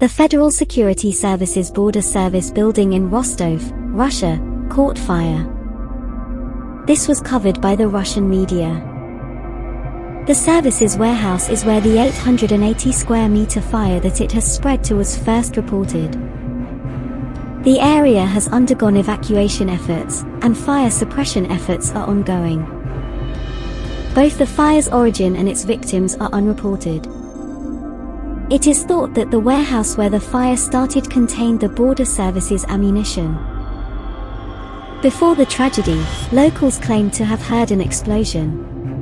The Federal Security Services Border Service building in Rostov, Russia, caught fire. This was covered by the Russian media. The services warehouse is where the 880 square meter fire that it has spread to was first reported. The area has undergone evacuation efforts, and fire suppression efforts are ongoing. Both the fire's origin and its victims are unreported. It is thought that the warehouse where the fire started contained the Border Service's ammunition. Before the tragedy, locals claimed to have heard an explosion.